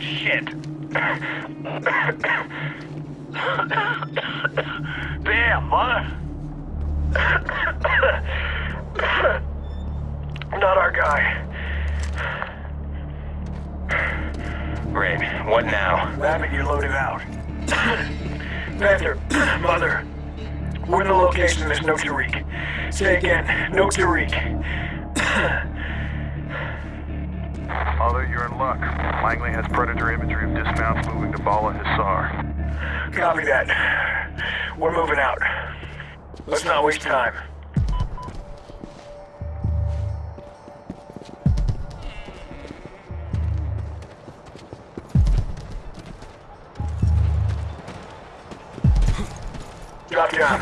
Shit. Damn, mother. Not our guy. Rain, what now? Rabbit, you're loaded out. Panther, Mother, we're in the location, there's no Tariq. Say again, no Tariq. Mother, you're in luck. Langley has predator imagery of dismounts moving to Bala Hissar. Copy that. We're moving out. Let's not waste time. Drop down.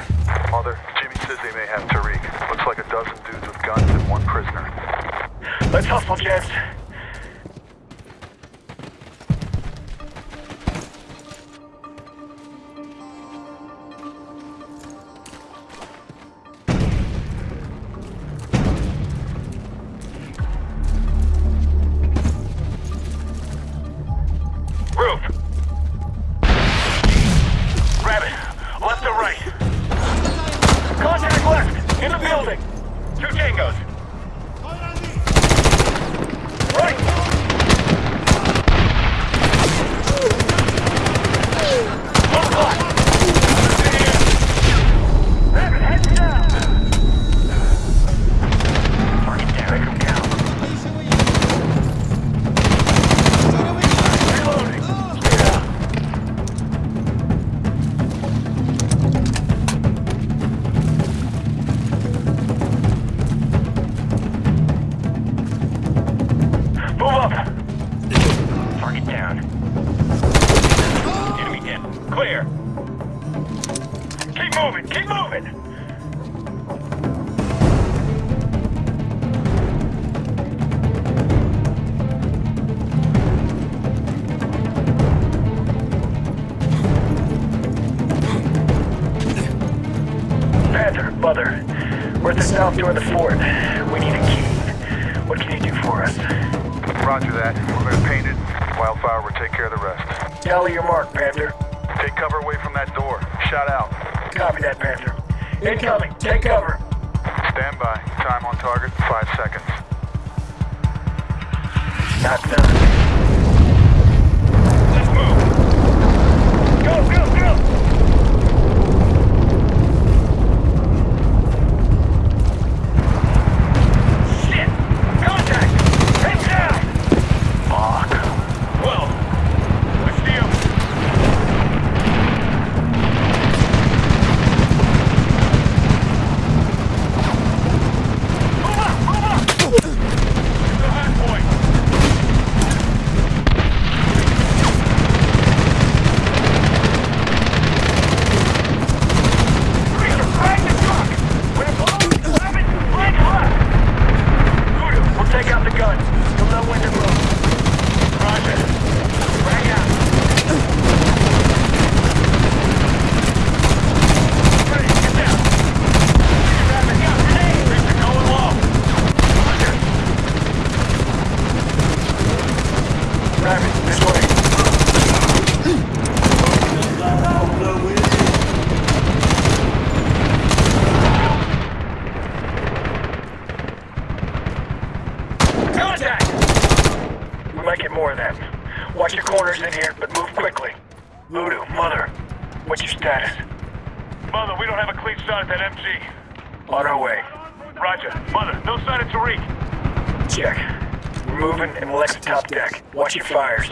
Mother, Jimmy says they may have Tariq. Looks like a dozen dudes with guns and one prisoner. Let's hustle, gents. Two tangos. Right! We're at the south door of the fort. We need a key. What can you do for us? Roger that. We're going to paint it. Wildfire will take care of the rest. Tally your mark, Panther. Take cover away from that door. Shout out. Copy that, Panther. Incoming. Take cover. Stand by. Time on target, five seconds. Not done. Let's move. Go, go, go! Shit! Contact! Head down! Fuck. Well, what's the deal? Move up! Move up! The hard point. Preacher, right in the truck! When it's low, grab it, flank left! Voodoo, we'll take out the guns. You'll know when to move. Roger. Bring out. Ready, get down. Grab it, got grenade. Preacher, going low. Roger. Grab it, this way. Contact! We might get more of them. Watch your corners in here, but move quickly. Voodoo, Mother, what's your status? Mother, we don't have a clean shot at that MG. On our way. Roger. Mother, no sign of Tariq. Check. We're moving and we'll exit top deck. Watch your fires.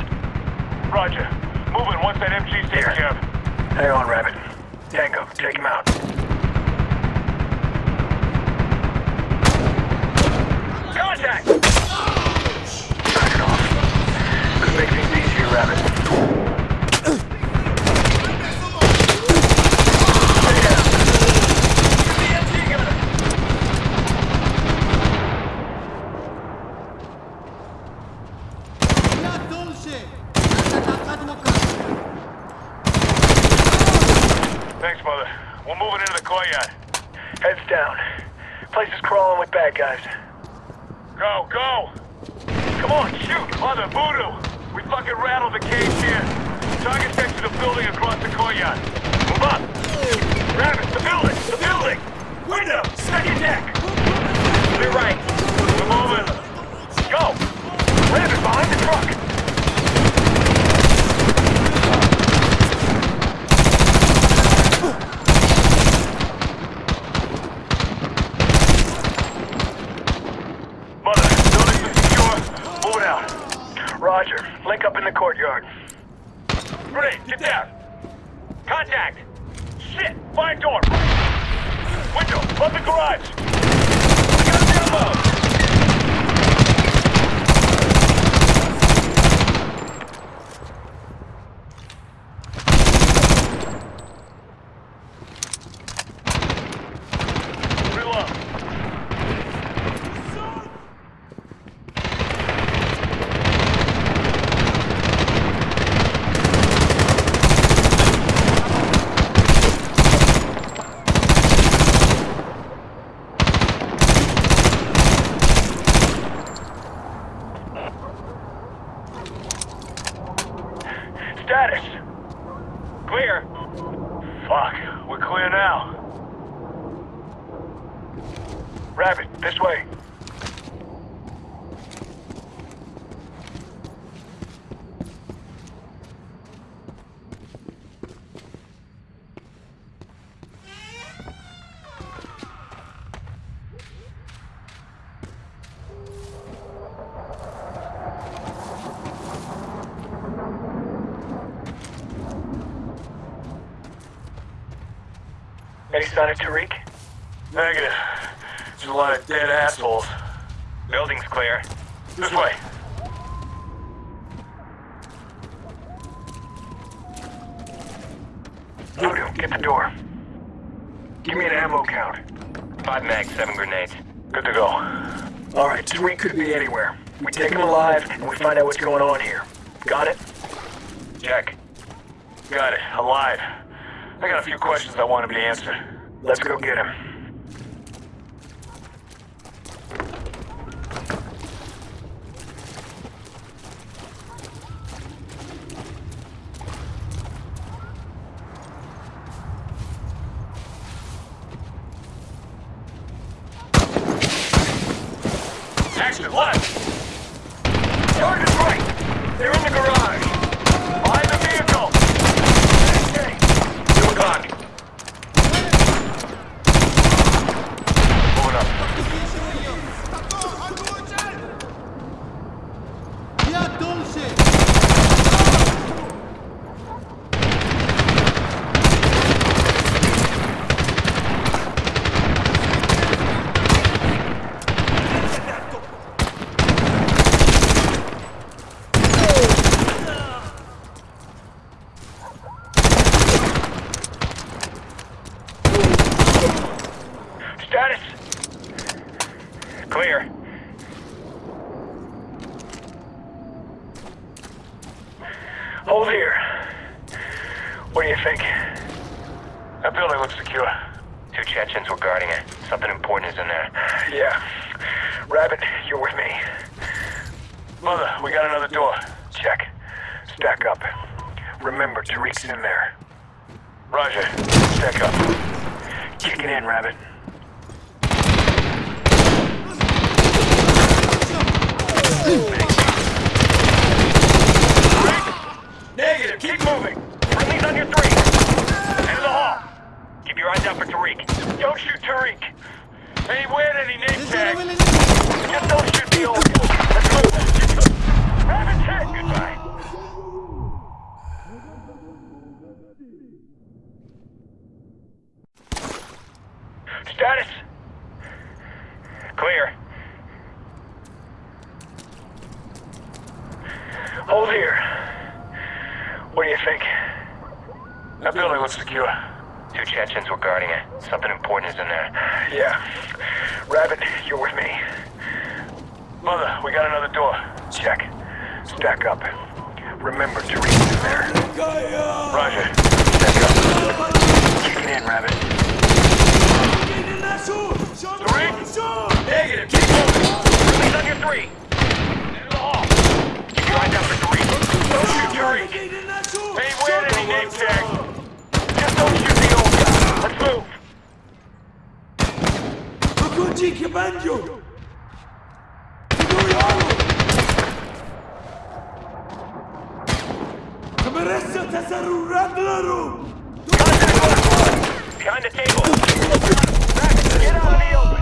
Roger. Moving once that MG's taken Here. care of. Hang on, Rabbit. Tango, take him out. Contact! Knock it off. Could make things easier, Rabbit. Thanks, Mother. We're moving into the courtyard. Heads down. Place is crawling with bad guys. Go, go! Come on, shoot! Mother, voodoo! We fucking rattled the cage here. Target section the building across the courtyard. Move up! Rabbit, the building! The building! Window! Second deck! To the right. We're moving. Go! Rabbit, behind the truck! Mother, buildings are secure. Move it out. Roger. Link up in the courtyard. Grenade, get down. Contact. Shit, find door. Window, above the garage. We got a download. Reload. Status. Clear. Fuck, we're clear now. Rabbit, this way. Any sign of Tariq? Negative. There's a lot of dead assholes. Building's clear. This way. Voodoo, get the door. Give me an ammo count. Five mags, seven grenades. Good to go. Alright, Tariq could be anywhere. We take him alive, and we find out what's going on here. Got it? Check. Got it. Alive. I got a few questions I want to be answered. Let's go get him. Action left! Target's right! They're in the garage! Rabbit, you're with me. Mother, we got another door. Check. Stack up. Remember, Tariq's in there. Roger. Stack up. Kick it in, Rabbit. Negative. Keep moving. Friendly's on your three. Into the hall. Keep your eyes out for Tariq. Don't shoot Tariq. Ain't wearing any name 내 Rabbit, you're with me. Mother, we got another door. Check. Stack up. Remember to reach in there. Roger. Stack up. Kick it in, Rabbit. Three. Negative. Keep moving. On your three. Out for three. Any name. Just don't shoot the old guy. Let's move. Wychodzi bandziu! Kameressa tasaru radlaru! Behind the table. Get out of the open.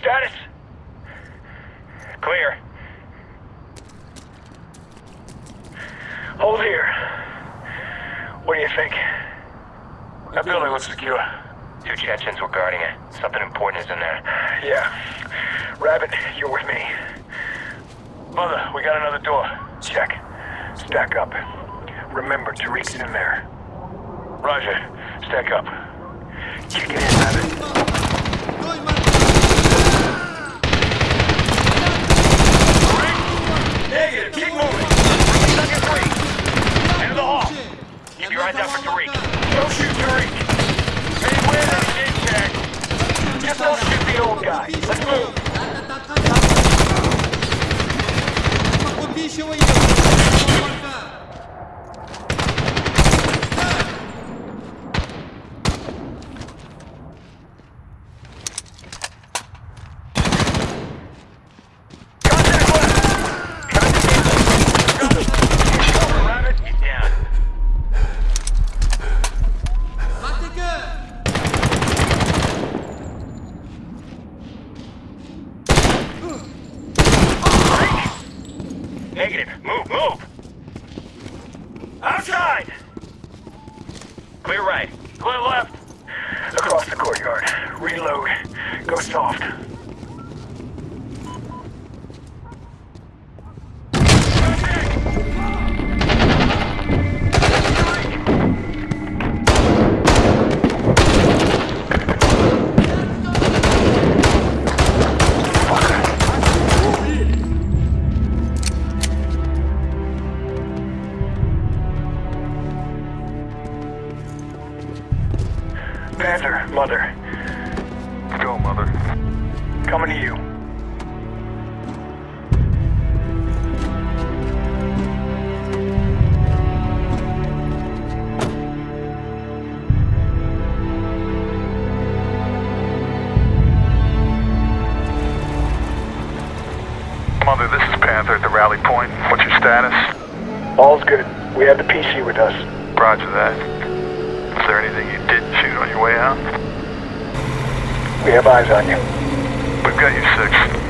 Status? Clear. Hold here. What do you think? That building looks secure. Two Chechens were guarding it. Something important is in there. Yeah. Rabbit, you're with me. Mother, we got another door. Check. Stack up. Remember, Tariq's in there. Roger. Stack up. It in, soft. Panther, mother. Coming to you. Mother, this is Panther at the rally point. What's your status? All's good. We have the PC with us. Roger that. Is there anything you didn't shoot on your way out? We have eyes on you. We've got you six.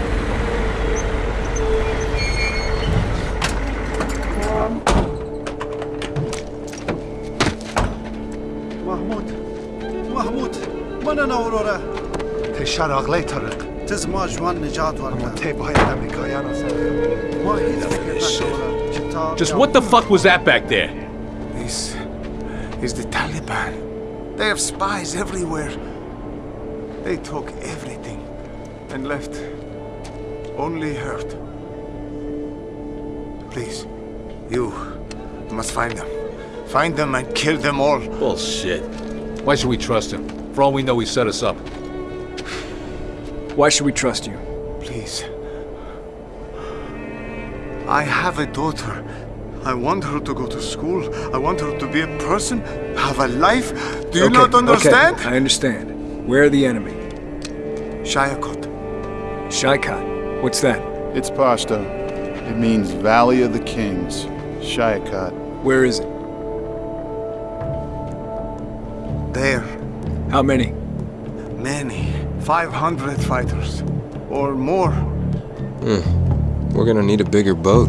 محمود محمود من اورورا تشار اغلی طرق تز ما جوان نجات ورکا تی باید امریکایان آسان ما هیچ فکر نکنم Just what the fuck was that back there? This is the Taliban. They have spies everywhere. They took everything and left only hurt. Please, you must find them. Find them and kill them all. Bullshit. Why should we trust him? For all we know, he set us up. Why should we trust you? Please. I have a daughter. I want her to go to school. I want her to be a person, have a life. Do you Okay, not understand? Okay, I understand. Where are the enemy? Shahikot. Shahikot. What's that? It's Pashto. It means Valley of the Kings. Shahikot. Where is it? There. How many? Many. 500 fighters. Or more. Hmm. We're gonna need a bigger boat.